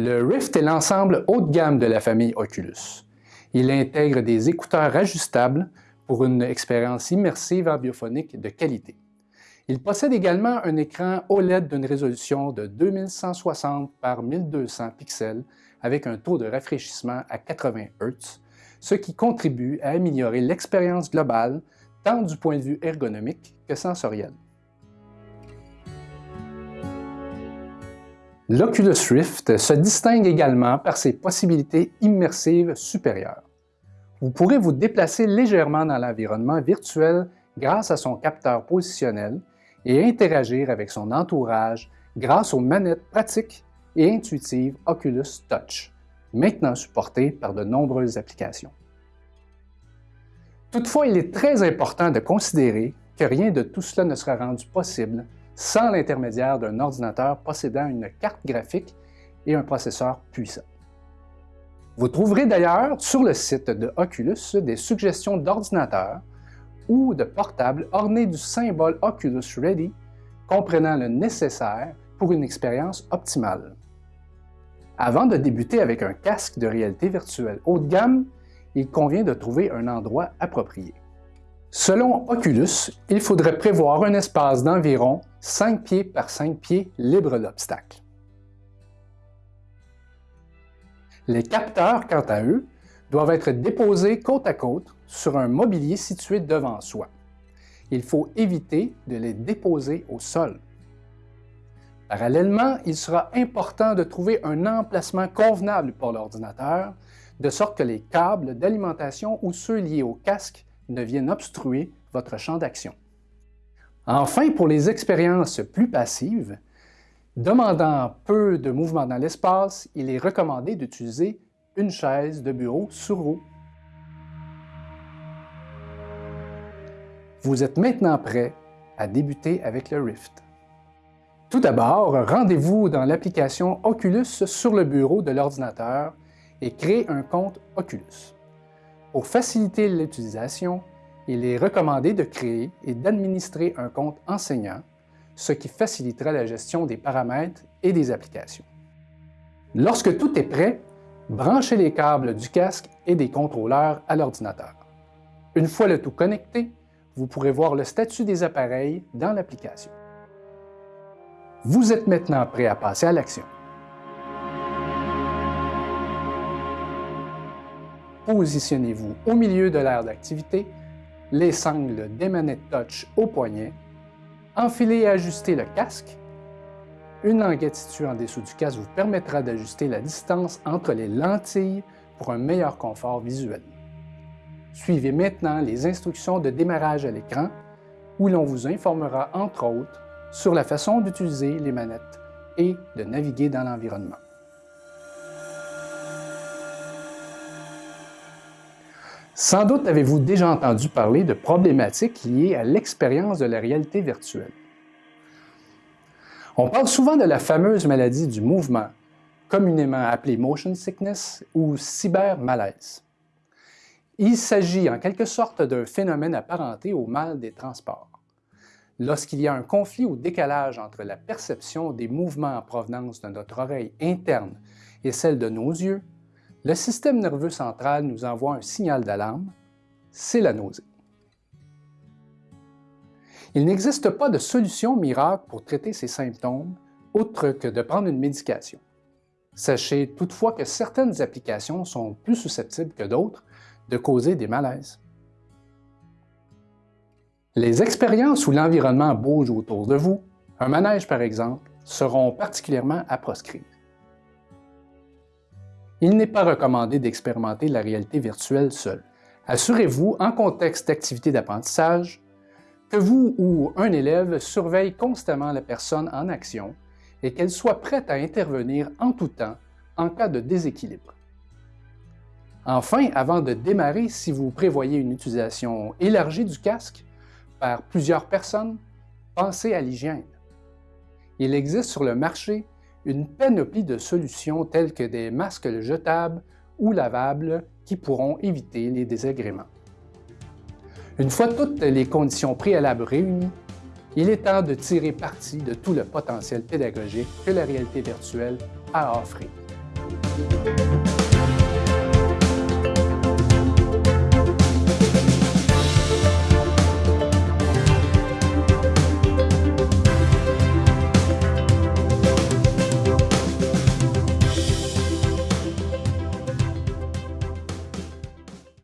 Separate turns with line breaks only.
Le Rift est l'ensemble haut de gamme de la famille Oculus. Il intègre des écouteurs ajustables pour une expérience immersive biophonique de qualité. Il possède également un écran OLED d'une résolution de 2160 par 1200 pixels avec un taux de rafraîchissement à 80 Hz, ce qui contribue à améliorer l'expérience globale tant du point de vue ergonomique que sensoriel. L'Oculus Rift se distingue également par ses possibilités immersives supérieures. Vous pourrez vous déplacer légèrement dans l'environnement virtuel grâce à son capteur positionnel et interagir avec son entourage grâce aux manettes pratiques et intuitives Oculus Touch, maintenant supportées par de nombreuses applications. Toutefois, il est très important de considérer que rien de tout cela ne sera rendu possible sans l'intermédiaire d'un ordinateur possédant une carte graphique et un processeur puissant. Vous trouverez d'ailleurs sur le site de Oculus des suggestions d'ordinateurs ou de portables ornés du symbole Oculus Ready comprenant le nécessaire pour une expérience optimale. Avant de débuter avec un casque de réalité virtuelle haut de gamme, il convient de trouver un endroit approprié. Selon Oculus, il faudrait prévoir un espace d'environ 5 pieds par 5 pieds libre d'obstacles. Les capteurs, quant à eux, doivent être déposés côte à côte sur un mobilier situé devant soi. Il faut éviter de les déposer au sol. Parallèlement, il sera important de trouver un emplacement convenable pour l'ordinateur, de sorte que les câbles d'alimentation ou ceux liés au casque ne viennent obstruer votre champ d'action. Enfin, pour les expériences plus passives, demandant peu de mouvement dans l'espace, il est recommandé d'utiliser une chaise de bureau sur roue. Vous êtes maintenant prêt à débuter avec le Rift. Tout d'abord, rendez-vous dans l'application Oculus sur le bureau de l'ordinateur et créez un compte Oculus. Pour faciliter l'utilisation, il est recommandé de créer et d'administrer un compte enseignant, ce qui facilitera la gestion des paramètres et des applications. Lorsque tout est prêt, branchez les câbles du casque et des contrôleurs à l'ordinateur. Une fois le tout connecté, vous pourrez voir le statut des appareils dans l'application. Vous êtes maintenant prêt à passer à l'action. Positionnez-vous au milieu de l'aire d'activité, les sangles des manettes touch au poignet, enfilez et ajustez le casque. Une languette située en dessous du casque vous permettra d'ajuster la distance entre les lentilles pour un meilleur confort visuel. Suivez maintenant les instructions de démarrage à l'écran où l'on vous informera entre autres sur la façon d'utiliser les manettes et de naviguer dans l'environnement. Sans doute avez-vous déjà entendu parler de problématiques liées à l'expérience de la réalité virtuelle. On parle souvent de la fameuse maladie du mouvement, communément appelée motion sickness ou cybermalaise. Il s'agit en quelque sorte d'un phénomène apparenté au mal des transports. Lorsqu'il y a un conflit ou décalage entre la perception des mouvements en provenance de notre oreille interne et celle de nos yeux, le système nerveux central nous envoie un signal d'alarme, c'est la nausée. Il n'existe pas de solution miracle pour traiter ces symptômes, autre que de prendre une médication. Sachez toutefois que certaines applications sont plus susceptibles que d'autres de causer des malaises. Les expériences où l'environnement bouge autour de vous, un manège par exemple, seront particulièrement à proscrire il n'est pas recommandé d'expérimenter la réalité virtuelle seul. Assurez-vous, en contexte d'activité d'apprentissage, que vous ou un élève surveille constamment la personne en action et qu'elle soit prête à intervenir en tout temps en cas de déséquilibre. Enfin, avant de démarrer, si vous prévoyez une utilisation élargie du casque par plusieurs personnes, pensez à l'hygiène. Il existe sur le marché une panoplie de solutions telles que des masques jetables ou lavables qui pourront éviter les désagréments. Une fois toutes les conditions préalables réunies, il est temps de tirer parti de tout le potentiel pédagogique que la réalité virtuelle a à offrir.